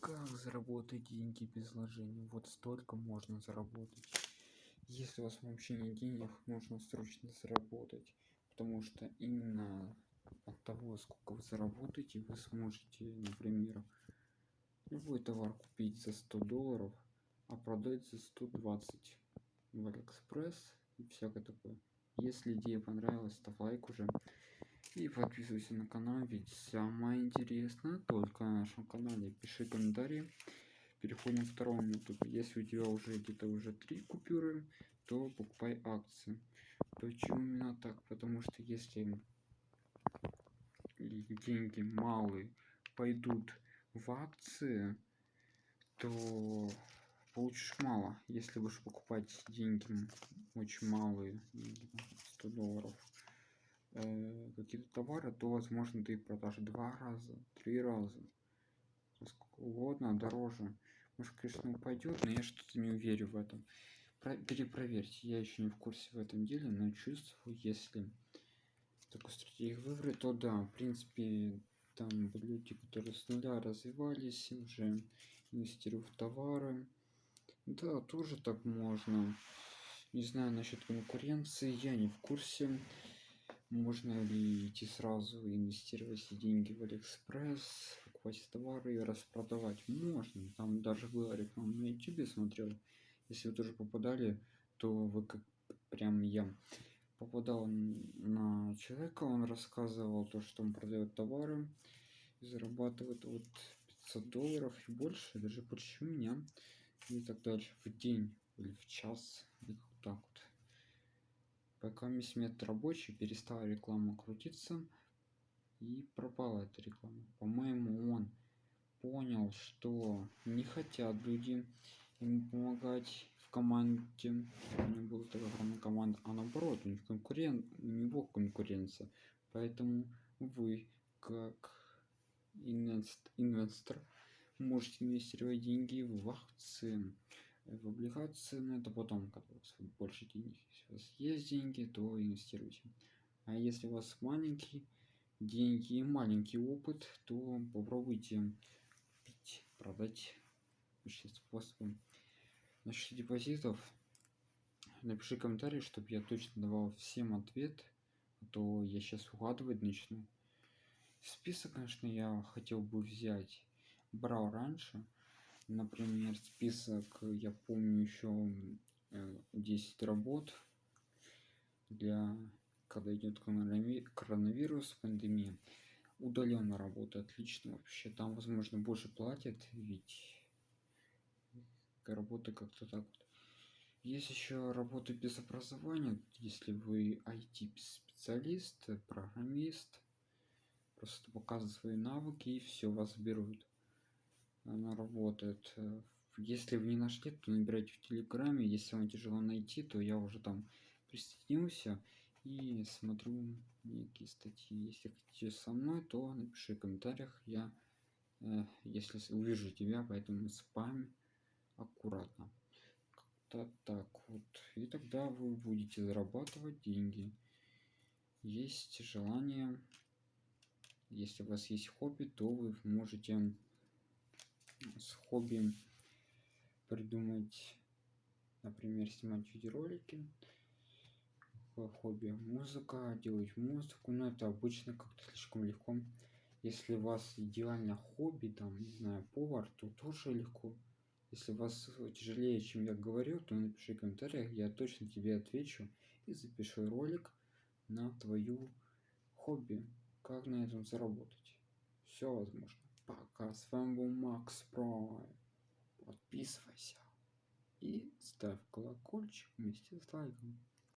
как заработать деньги без вложений? Вот столько можно заработать. Если у вас вообще нет денег нужно срочно заработать потому что именно от того сколько вы заработаете вы сможете например любой товар купить за 100 долларов а продать за 120 в алиэкспресс и всякое такое. Если идея понравилась ставь лайк уже и подписывайся на канал ведь самое интересное только на нашем канале. Пиши комментарии. Переходим к второму ютубе если у тебя уже где-то уже три купюры то покупай акции. Почему именно так? Потому что если деньги малые пойдут в акции то получишь мало. Если будешь покупать деньги очень малые 100 долларов э, какие-то товары то возможно ты продашь два раза три раза. Сколько угодно дороже. Может конечно упадет но я что-то не уверен в этом Про перепроверьте. Я еще не в курсе в этом деле но чувствую если такую стратегию выбрать то да в принципе там люди которые с нуля развивались уже инвестируют в товары. Да тоже так можно. Не знаю насчет конкуренции я не в курсе можно ли идти сразу инвестировать все деньги в алиэкспресс покупать товары и распродавать? Можно. Там даже было реклама на ютубе смотрел. Если вы тоже попадали то вы как прям я попадал на человека он рассказывал то что он продает товары зарабатывает вот 500 долларов и больше даже больше меня и так дальше в день или в час. Или вот так вот пока метод рабочий перестала реклама крутиться и пропала эта реклама. По-моему он понял что не хотят люди ему помогать в команде. У него была такая команда а наоборот у них конкурент у него конкуренция. Поэтому вы как инвестор можете инвестировать деньги в акции в облигации но это потом когда у вас больше денег если у вас есть деньги то инвестируйте. А если у вас маленький деньги и маленький опыт то попробуйте купить продать способом насчет депозитов. Напиши комментарий чтобы я точно давал всем ответ а то я сейчас угадывать начну. Список конечно я хотел бы взять. Брал раньше например список я помню еще 10 э, работ для когда идет коронавирус пандемия. Удаленно работа отлично вообще. Там возможно больше платят ведь работа как-то так вот. Есть еще работа без образования. Если вы IT специалист программист просто показывать свои навыки и все вас берут она работает если вы не нашли то набирайте в телеграме. Если вам тяжело найти то я уже там присоединился и смотрю некие статьи. Если хотите со мной то напиши в комментариях. Я э, если увижу тебя поэтому спам аккуратно. Как-то так вот. И тогда вы будете зарабатывать деньги. Есть желание. Если у вас есть хобби то вы можете с хобби придумать например снимать видеоролики хобби. Музыка делать музыку но это обычно как-то слишком легко. Если у вас идеально хобби там не знаю повар то тоже легко. Если у вас тяжелее чем я говорю то напиши в комментариях я точно тебе отвечу и запишу ролик на твою хобби. Как на этом заработать? Все возможно пока с вами был макс про подписывайся и ставь колокольчик вместе с лайком